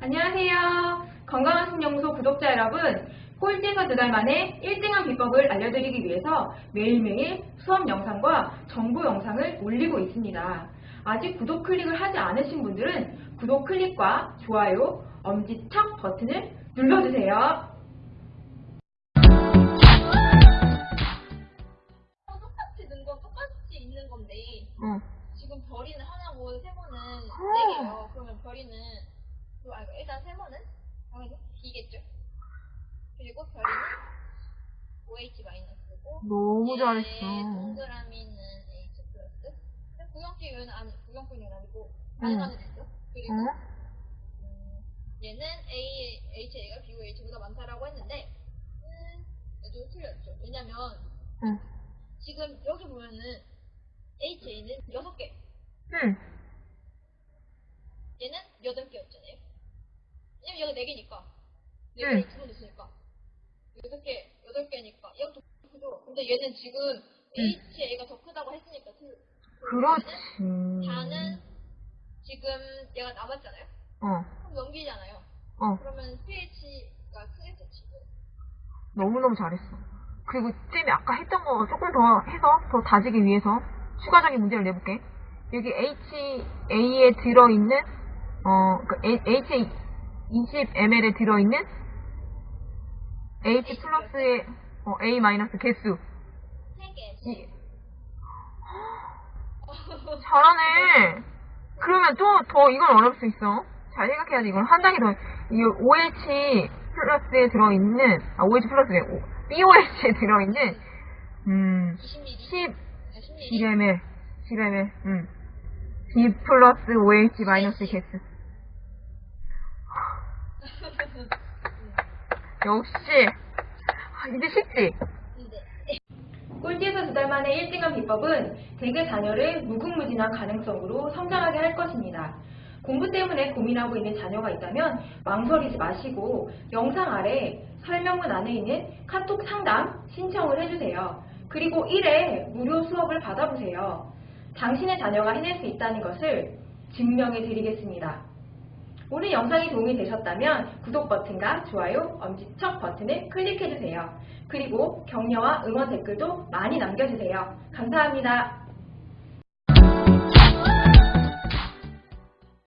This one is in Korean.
안녕하세요. 건강한 신영소 구독자 여러분, 꼴찌에서 두 달 만에 1등한 비법을 알려드리기 위해서 매일매일 수업 영상과 정보 영상을 올리고 있습니다. 아직 구독 클릭을 하지 않으신 분들은 구독 클릭과 좋아요, 엄지척 버튼을 눌러주세요. 똑같이 는건 똑같이 있는 건데 응. 지금 별이는 하나고 세모는 어. 네 개예요. 그러면 별이는 그, 아, 일단 세모는 당연히 B겠죠. 그리고 별이는 OH 마이너스고 너무 얘 잘했어. 동그라미는 H 플러스. 근데 구경기는 아니 구경꾼이 아니고 응. 안에 있어. 그리고 응? 음, 얘는 A, HA가 BOH보다 많다라고 했는데 음, 좀 틀렸죠. 왜냐면 응. 지금 여기 보면은 HA는 6개, 응. 얘는 8개였잖아요. 왜냐면 여기 4개니까. 응. 4개를 두번 줬으니까. 6개, 8개니까. 얘가 더 크죠. 근데 얘는 지금 HA가 더 크다고 했으니까 틀 그렇지. 다는 지금 얘가 남았잖아요. 어, 그럼 넘기잖아요. 어. 그러면 CH가 크겠죠, 지금. 너무너무 잘했어. 그리고 쌤이 아까 했던 거 조금 더 해서 더 다지기 위해서 추가적인 문제를 내볼게. 여기 HA에 들어있는 어, 그 HA 20ml에 들어있는 H 플러스의 어, A 마이너스 개수. 3개. 이, 잘하네. 그러면 또 더 이건 어려울 수 있어. 잘 생각해야지. 이건 한 단계 더. 이 OH 플러스에 들어있는 아 OH 플러스에 BOH에 들어있는 음 20ml. 10 10ml. 10ml 10ml 음 B 플러스 OH 마이너스 개수. 역시 아, 이제 쉽지. 꼴찌에서 두 달 만에 1등한 비법은 대개 자녀를 무궁무진한 가능성으로 성장하게 할 것입니다. 공부 때문에 고민하고 있는 자녀가 있다면 망설이지 마시고 영상 아래 설명문 안에 있는 카톡 상담 신청을 해주세요. 그리고 1회 무료 수업을 받아보세요. 당신의 자녀가 해낼 수 있다는 것을 증명해 드리겠습니다. 오늘 영상이 도움이 되셨다면 구독 버튼과 좋아요, 엄지척 버튼을 클릭해주세요. 그리고 격려와 응원 댓글도 많이 남겨주세요. 감사합니다.